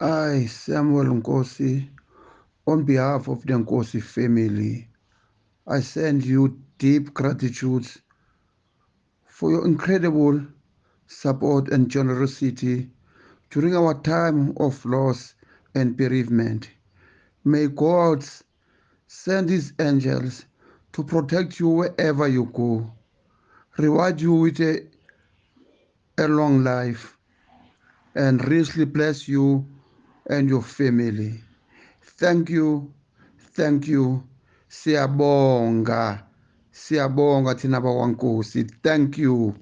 I, Samuel Nkosi, on behalf of the Nkosi family, I send you deep gratitude for your incredible support and generosity during our time of loss and bereavement. May God send his angels to protect you wherever you go, reward you with a, a long life, and richly bless you and your family. Thank you, thank you. Siyabonga, siyabonga thina bakwankosi. Thank you.